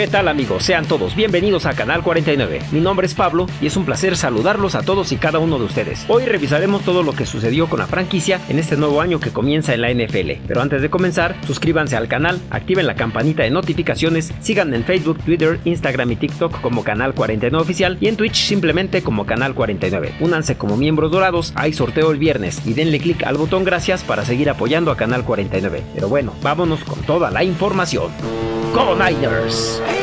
¿Qué tal amigos? Sean todos bienvenidos a Canal 49. Mi nombre es Pablo y es un placer saludarlos a todos y cada uno de ustedes. Hoy revisaremos todo lo que sucedió con la franquicia en este nuevo año que comienza en la NFL. Pero antes de comenzar, suscríbanse al canal, activen la campanita de notificaciones, sigan en Facebook, Twitter, Instagram y TikTok como Canal 49 Oficial y en Twitch simplemente como Canal 49. Únanse como miembros dorados, hay sorteo el viernes y denle clic al botón gracias para seguir apoyando a Canal 49. Pero bueno, vámonos con toda la información. Go Niners!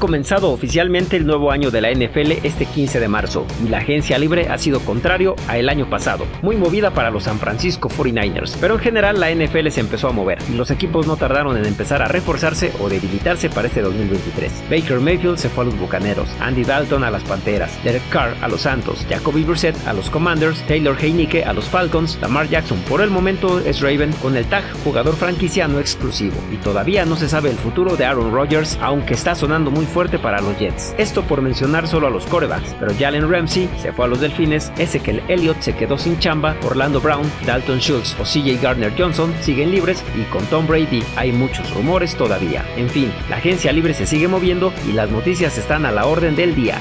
Comenzado oficialmente el nuevo año de la NFL este 15 de marzo y la agencia libre ha sido contrario a el año pasado, muy movida para los San Francisco 49ers, pero en general la NFL se empezó a mover y los equipos no tardaron en empezar a reforzarse o debilitarse para este 2023. Baker Mayfield se fue a los Bucaneros, Andy Dalton a las Panteras, Derek Carr a los Santos, Jacoby Brissett a los Commanders, Taylor Heineke a los Falcons, Lamar Jackson por el momento es Raven con el tag jugador franquicia no exclusivo y todavía no se sabe el futuro de Aaron Rodgers aunque está sonando muy fuerte para los Jets. Esto por mencionar solo a los corebacks, pero Jalen Ramsey se fue a los Delfines, Ezekiel Elliott se quedó sin chamba, Orlando Brown, Dalton Schultz o CJ Gardner Johnson siguen libres y con Tom Brady hay muchos rumores todavía. En fin, la agencia libre se sigue moviendo y las noticias están a la orden del día.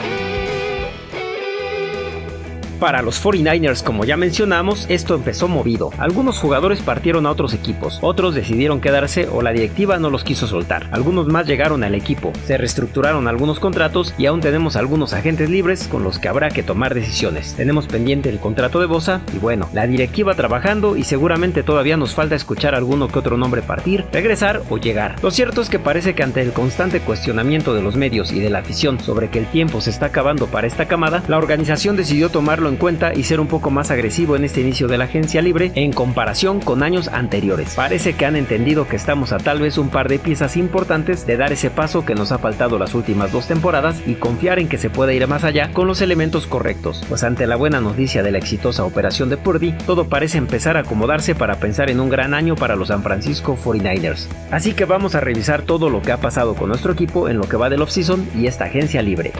Para los 49ers, como ya mencionamos, esto empezó movido. Algunos jugadores partieron a otros equipos, otros decidieron quedarse o la directiva no los quiso soltar. Algunos más llegaron al equipo, se reestructuraron algunos contratos y aún tenemos algunos agentes libres con los que habrá que tomar decisiones. Tenemos pendiente el contrato de Bosa y bueno, la directiva trabajando y seguramente todavía nos falta escuchar alguno que otro nombre partir, regresar o llegar. Lo cierto es que parece que ante el constante cuestionamiento de los medios y de la afición sobre que el tiempo se está acabando para esta camada, la organización decidió tomarlo en cuenta y ser un poco más agresivo en este inicio de la agencia libre en comparación con años anteriores. Parece que han entendido que estamos a tal vez un par de piezas importantes de dar ese paso que nos ha faltado las últimas dos temporadas y confiar en que se pueda ir más allá con los elementos correctos, pues ante la buena noticia de la exitosa operación de Purdy, todo parece empezar a acomodarse para pensar en un gran año para los San Francisco 49ers. Así que vamos a revisar todo lo que ha pasado con nuestro equipo en lo que va del offseason y esta agencia libre.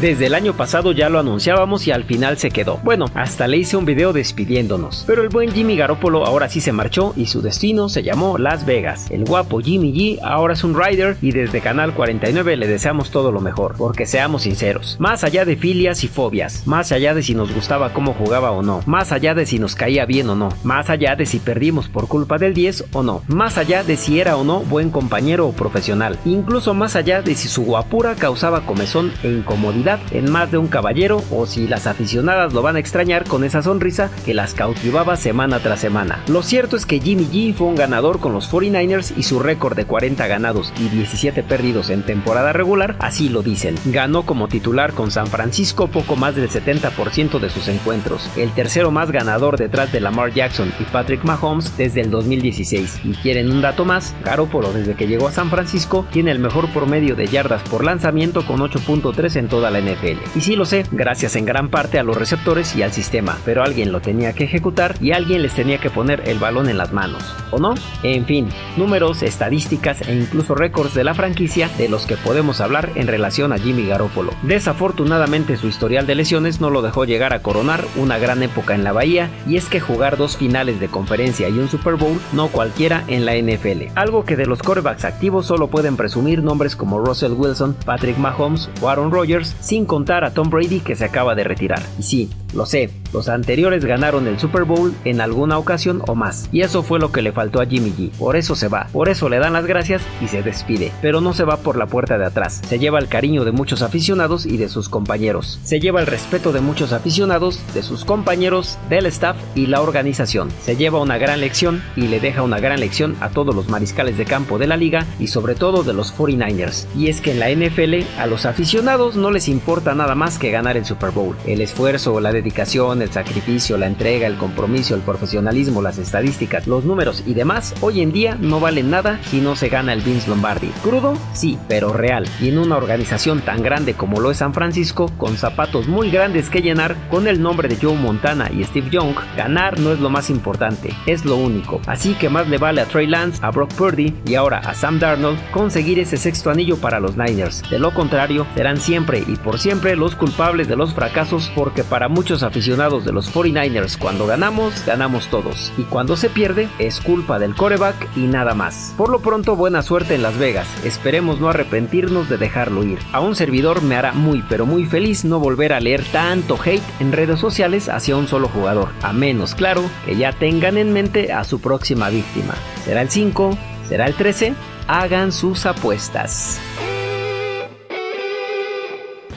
Desde el año pasado ya lo anunciábamos y al final se quedó. Bueno, hasta le hice un video despidiéndonos. Pero el buen Jimmy Garoppolo ahora sí se marchó y su destino se llamó Las Vegas. El guapo Jimmy G ahora es un rider y desde Canal 49 le deseamos todo lo mejor. Porque seamos sinceros, más allá de filias y fobias, más allá de si nos gustaba cómo jugaba o no, más allá de si nos caía bien o no, más allá de si perdimos por culpa del 10 o no, más allá de si era o no buen compañero o profesional, incluso más allá de si su guapura causaba comezón e incomodidad en más de un caballero o si las aficionadas lo van a extrañar con esa sonrisa que las cautivaba semana tras semana. Lo cierto es que Jimmy G fue un ganador con los 49ers y su récord de 40 ganados y 17 perdidos en temporada regular así lo dicen. Ganó como titular con San Francisco poco más del 70% de sus encuentros, el tercero más ganador detrás de Lamar Jackson y Patrick Mahomes desde el 2016. Y quieren un dato más, Garoppolo desde que llegó a San Francisco tiene el mejor promedio de yardas por lanzamiento con 8.3 en toda la NFL. Y sí lo sé, gracias en gran parte a los receptores y al sistema, pero alguien lo tenía que ejecutar y alguien les tenía que poner el balón en las manos, ¿o no? En fin, números, estadísticas e incluso récords de la franquicia de los que podemos hablar en relación a Jimmy Garoppolo. Desafortunadamente su historial de lesiones no lo dejó llegar a coronar una gran época en la Bahía y es que jugar dos finales de conferencia y un Super Bowl no cualquiera en la NFL, algo que de los corebacks activos solo pueden presumir nombres como Russell Wilson, Patrick Mahomes o Aaron Rodgers sin contar a Tom Brady que se acaba de retirar. Y sí, lo sé, los anteriores ganaron el Super Bowl en alguna ocasión o más, y eso fue lo que le faltó a Jimmy G. Por eso se va, por eso le dan las gracias y se despide. Pero no se va por la puerta de atrás, se lleva el cariño de muchos aficionados y de sus compañeros. Se lleva el respeto de muchos aficionados, de sus compañeros, del staff y la organización. Se lleva una gran lección y le deja una gran lección a todos los mariscales de campo de la liga y sobre todo de los 49ers. Y es que en la NFL a los aficionados no les importa nada más que ganar el Super Bowl. El esfuerzo, la dedicación, el sacrificio, la entrega, el compromiso, el profesionalismo, las estadísticas, los números y demás, hoy en día no valen nada si no se gana el Vince Lombardi. Crudo, sí, pero real. Y en una organización tan grande como lo es San Francisco, con zapatos muy grandes que llenar, con el nombre de Joe Montana y Steve Young, ganar no es lo más importante, es lo único. Así que más le vale a Trey Lance, a Brock Purdy y ahora a Sam Darnold conseguir ese sexto anillo para los Niners. De lo contrario, serán siempre y por siempre los culpables de los fracasos porque para muchos aficionados de los 49ers cuando ganamos, ganamos todos. Y cuando se pierde, es culpa del coreback y nada más. Por lo pronto, buena suerte en Las Vegas. Esperemos no arrepentirnos de dejarlo ir. A un servidor me hará muy pero muy feliz no volver a leer tanto hate en redes sociales hacia un solo jugador. A menos, claro, que ya tengan en mente a su próxima víctima. ¿Será el 5? ¿Será el 13? Hagan sus apuestas.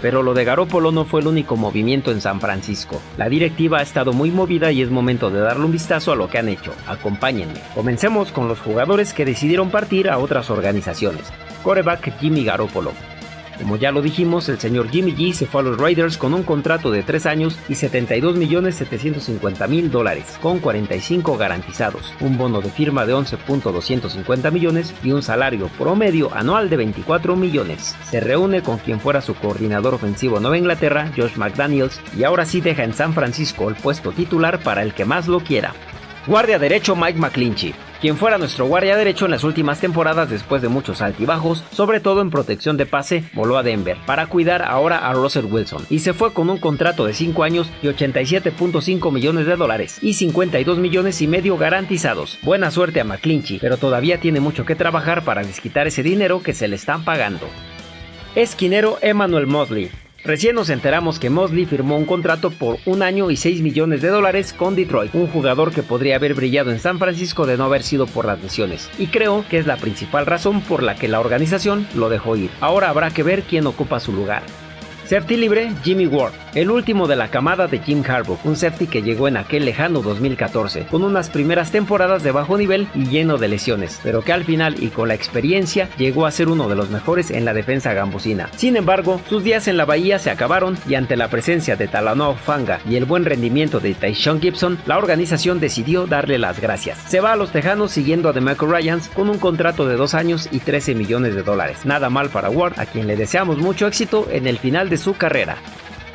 Pero lo de Garópolo no fue el único movimiento en San Francisco. La directiva ha estado muy movida y es momento de darle un vistazo a lo que han hecho. Acompáñenme. Comencemos con los jugadores que decidieron partir a otras organizaciones. Coreback Jimmy Garoppolo. Como ya lo dijimos, el señor Jimmy G se fue a los Raiders con un contrato de 3 años y 72 millones 750 mil dólares, con 45 garantizados, un bono de firma de 11.250 millones y un salario promedio anual de 24 millones. Se reúne con quien fuera su coordinador ofensivo en Nueva Inglaterra, Josh McDaniels, y ahora sí deja en San Francisco el puesto titular para el que más lo quiera. Guardia derecho Mike McClinchy quien fuera nuestro guardia derecho en las últimas temporadas después de muchos altibajos, sobre todo en protección de pase, voló a Denver para cuidar ahora a Russell Wilson y se fue con un contrato de 5 años y 87.5 millones de dólares y 52 millones y medio garantizados. Buena suerte a McClinchy, pero todavía tiene mucho que trabajar para desquitar ese dinero que se le están pagando. Esquinero Emmanuel Mosley Recién nos enteramos que Mosley firmó un contrato por un año y 6 millones de dólares con Detroit, un jugador que podría haber brillado en San Francisco de no haber sido por las lesiones, y creo que es la principal razón por la que la organización lo dejó ir. Ahora habrá que ver quién ocupa su lugar. Safety libre, Jimmy Ward, el último de la camada de Jim Harbaugh, un safety que llegó en aquel lejano 2014, con unas primeras temporadas de bajo nivel y lleno de lesiones, pero que al final y con la experiencia llegó a ser uno de los mejores en la defensa gambusina. Sin embargo, sus días en la bahía se acabaron y ante la presencia de Talanoa Fanga y el buen rendimiento de Tyshon Gibson, la organización decidió darle las gracias. Se va a los Tejanos siguiendo a DeMarco Ryans con un contrato de 2 años y 13 millones de dólares. Nada mal para Ward, a quien le deseamos mucho éxito en el final de su carrera.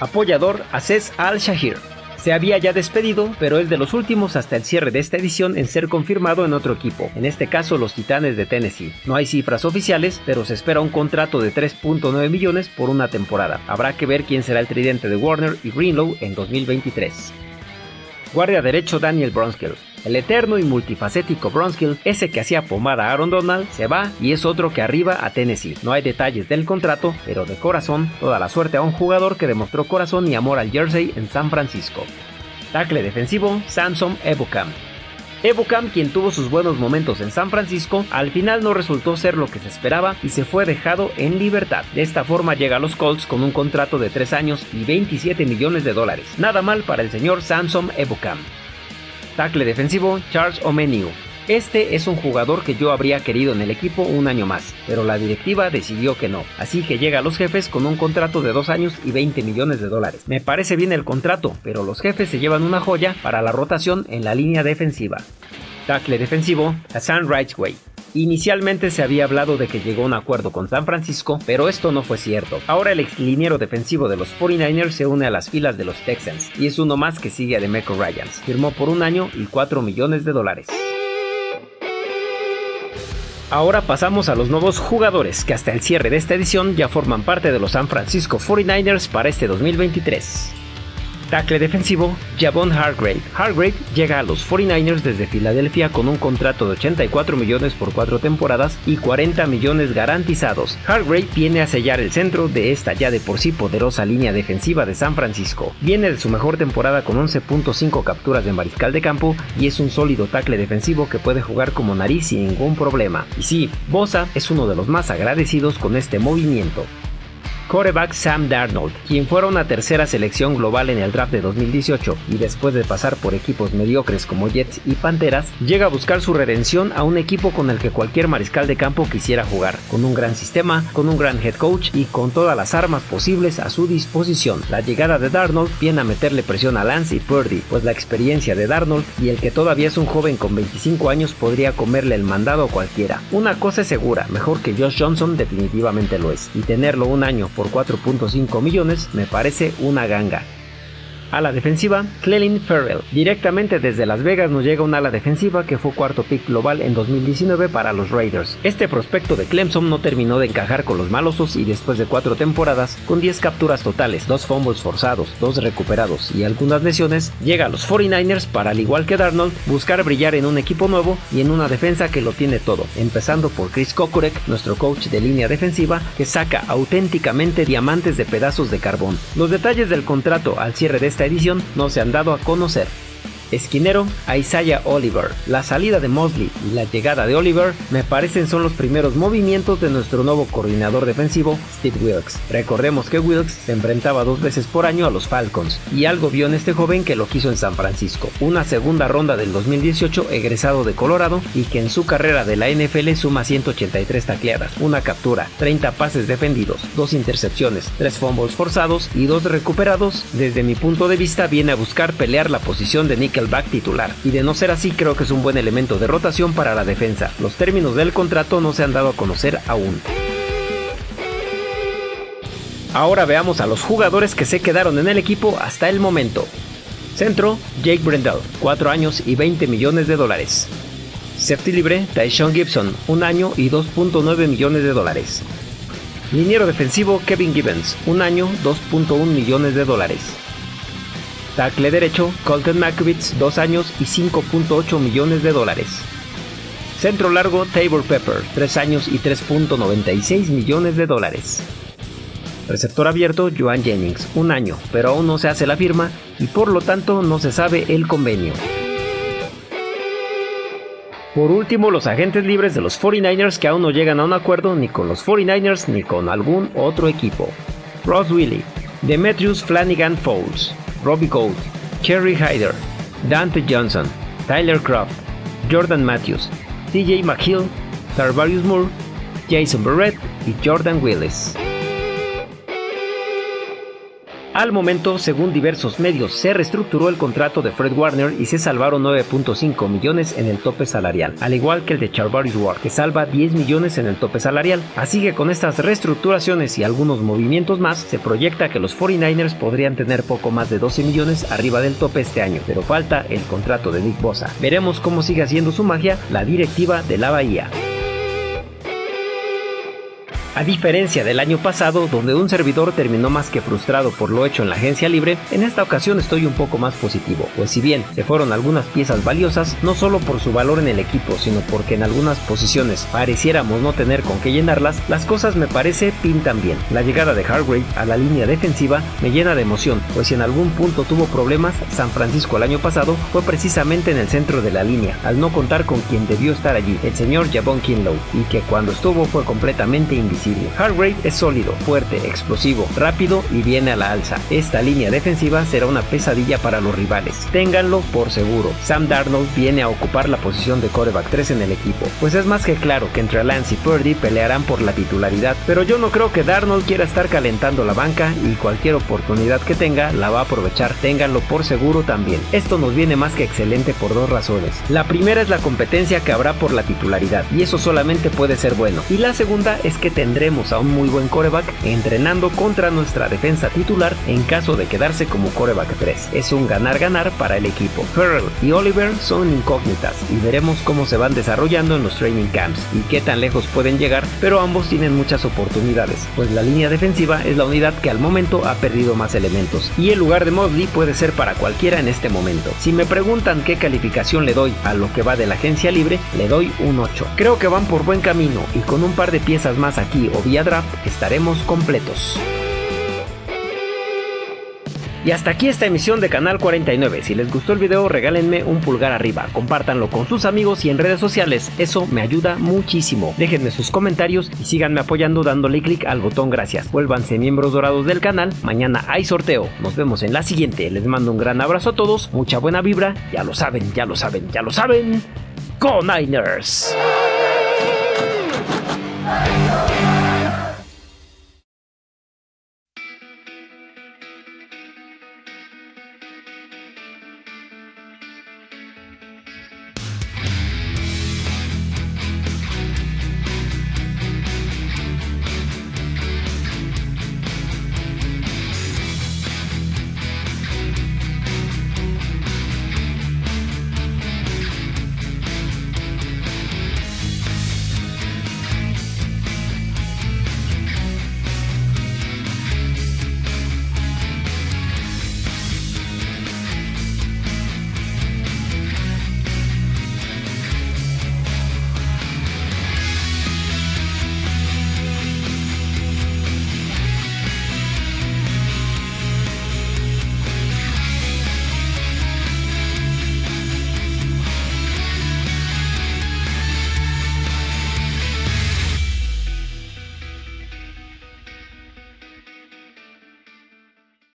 Apoyador Aces Al-Shahir. Se había ya despedido, pero es de los últimos hasta el cierre de esta edición en ser confirmado en otro equipo, en este caso los Titanes de Tennessee. No hay cifras oficiales, pero se espera un contrato de 3.9 millones por una temporada. Habrá que ver quién será el tridente de Warner y Greenlow en 2023. Guardia derecho Daniel Bronskill. El eterno y multifacético Bronskill, ese que hacía pomada a Aaron Donald, se va y es otro que arriba a Tennessee. No hay detalles del contrato, pero de corazón, toda la suerte a un jugador que demostró corazón y amor al jersey en San Francisco. Tackle defensivo, Samson Ebukam. Ebukam, quien tuvo sus buenos momentos en San Francisco, al final no resultó ser lo que se esperaba y se fue dejado en libertad. De esta forma llega a los Colts con un contrato de 3 años y 27 millones de dólares. Nada mal para el señor Samson Ebukam. Tackle defensivo Charles Omeniu. Este es un jugador que yo habría querido en el equipo un año más, pero la directiva decidió que no, así que llega a los jefes con un contrato de 2 años y 20 millones de dólares. Me parece bien el contrato, pero los jefes se llevan una joya para la rotación en la línea defensiva. Tackle defensivo Hassan Rightway. Inicialmente se había hablado de que llegó a un acuerdo con San Francisco, pero esto no fue cierto. Ahora el ex liniero defensivo de los 49ers se une a las filas de los Texans y es uno más que sigue a Demeco Ryans. Firmó por un año y 4 millones de dólares. Ahora pasamos a los nuevos jugadores que hasta el cierre de esta edición ya forman parte de los San Francisco 49ers para este 2023. Tackle defensivo, Javon Hargrave. Hargrave llega a los 49ers desde Filadelfia con un contrato de 84 millones por cuatro temporadas y 40 millones garantizados. Hargrave viene a sellar el centro de esta ya de por sí poderosa línea defensiva de San Francisco. Viene de su mejor temporada con 11.5 capturas de mariscal de campo y es un sólido tackle defensivo que puede jugar como nariz sin ningún problema. Y sí, Bosa es uno de los más agradecidos con este movimiento. Coreback Sam Darnold, quien fuera una tercera selección global en el draft de 2018 y después de pasar por equipos mediocres como Jets y Panteras, llega a buscar su redención a un equipo con el que cualquier mariscal de campo quisiera jugar, con un gran sistema, con un gran head coach y con todas las armas posibles a su disposición. La llegada de Darnold viene a meterle presión a Lance y Purdy, pues la experiencia de Darnold y el que todavía es un joven con 25 años podría comerle el mandado a cualquiera. Una cosa es segura, mejor que Josh Johnson definitivamente lo es, y tenerlo un año por 4.5 millones me parece una ganga. A la defensiva, Clelin Ferrell. Directamente desde Las Vegas nos llega un ala defensiva que fue cuarto pick global en 2019 para los Raiders. Este prospecto de Clemson no terminó de encajar con los malosos y después de cuatro temporadas, con 10 capturas totales, dos fumbles forzados, dos recuperados y algunas lesiones, llega a los 49ers para, al igual que Darnold, buscar brillar en un equipo nuevo y en una defensa que lo tiene todo, empezando por Chris Kokurek, nuestro coach de línea defensiva, que saca auténticamente diamantes de pedazos de carbón. Los detalles del contrato al cierre de esta edición no se han dado a conocer. Esquinero Isaiah Oliver. La salida de Mosley y la llegada de Oliver me parecen son los primeros movimientos de nuestro nuevo coordinador defensivo, Steve Wilkes. Recordemos que Wilkes se enfrentaba dos veces por año a los Falcons y algo vio en este joven que lo quiso en San Francisco. Una segunda ronda del 2018 egresado de Colorado y que en su carrera de la NFL suma 183 tacleadas, una captura, 30 pases defendidos, dos intercepciones, tres fumbles forzados y dos recuperados. Desde mi punto de vista viene a buscar pelear la posición de Nickel back titular, y de no ser así creo que es un buen elemento de rotación para la defensa. Los términos del contrato no se han dado a conocer aún. Ahora veamos a los jugadores que se quedaron en el equipo hasta el momento. Centro, Jake Brendel, 4 años y 20 millones de dólares. Safety libre, Tyshon Gibson, 1 año y 2.9 millones de dólares. Liniero defensivo, Kevin Gibbons, 1 año, 2.1 millones de dólares. Tackle derecho, Colton Makowitz, 2 años y 5.8 millones de dólares. Centro largo, Tabor Pepper, 3 años y 3.96 millones de dólares. Receptor abierto, Joan Jennings, un año, pero aún no se hace la firma y por lo tanto no se sabe el convenio. Por último, los agentes libres de los 49ers que aún no llegan a un acuerdo ni con los 49ers ni con algún otro equipo. Ross Willie, Demetrius Flanagan Fowles, Robbie Gold, Kerry Hyder, Dante Johnson, Tyler Croft, Jordan Matthews, TJ McHill, Tarvarius Moore, Jason Barrett y Jordan Willis. Al momento, según diversos medios, se reestructuró el contrato de Fred Warner y se salvaron 9.5 millones en el tope salarial, al igual que el de Charvarius Ward, que salva 10 millones en el tope salarial. Así que con estas reestructuraciones y algunos movimientos más, se proyecta que los 49ers podrían tener poco más de 12 millones arriba del tope este año, pero falta el contrato de Nick Bosa. Veremos cómo sigue haciendo su magia la directiva de la Bahía. A diferencia del año pasado, donde un servidor terminó más que frustrado por lo hecho en la agencia libre, en esta ocasión estoy un poco más positivo, pues si bien se fueron algunas piezas valiosas, no solo por su valor en el equipo, sino porque en algunas posiciones pareciéramos no tener con qué llenarlas, las cosas me parece pintan bien. La llegada de Hargrave a la línea defensiva me llena de emoción, pues si en algún punto tuvo problemas, San Francisco el año pasado fue precisamente en el centro de la línea, al no contar con quien debió estar allí, el señor Javon Kinlow, y que cuando estuvo fue completamente invisible Hargrave es sólido, fuerte, explosivo, rápido y viene a la alza. Esta línea defensiva será una pesadilla para los rivales. Ténganlo por seguro. Sam Darnold viene a ocupar la posición de coreback 3 en el equipo, pues es más que claro que entre Lance y Purdy pelearán por la titularidad, pero yo no creo que Darnold quiera estar calentando la banca y cualquier oportunidad que tenga la va a aprovechar. Ténganlo por seguro también. Esto nos viene más que excelente por dos razones. La primera es la competencia que habrá por la titularidad y eso solamente puede ser bueno. Y la segunda es que tendrá tendremos a un muy buen coreback entrenando contra nuestra defensa titular en caso de quedarse como coreback 3. Es un ganar-ganar para el equipo. Ferrell y Oliver son incógnitas y veremos cómo se van desarrollando en los training camps y qué tan lejos pueden llegar, pero ambos tienen muchas oportunidades, pues la línea defensiva es la unidad que al momento ha perdido más elementos y el lugar de Mosley puede ser para cualquiera en este momento. Si me preguntan qué calificación le doy a lo que va de la agencia libre, le doy un 8. Creo que van por buen camino y con un par de piezas más aquí o vía draft estaremos completos. Y hasta aquí esta emisión de Canal 49. Si les gustó el video, regálenme un pulgar arriba, compártanlo con sus amigos y en redes sociales, eso me ayuda muchísimo. Déjenme sus comentarios y síganme apoyando dándole clic al botón gracias. Vuélvanse miembros dorados del canal, mañana hay sorteo. Nos vemos en la siguiente. Les mando un gran abrazo a todos, mucha buena vibra, ya lo saben, ya lo saben, ya lo saben. ¡Go Niners!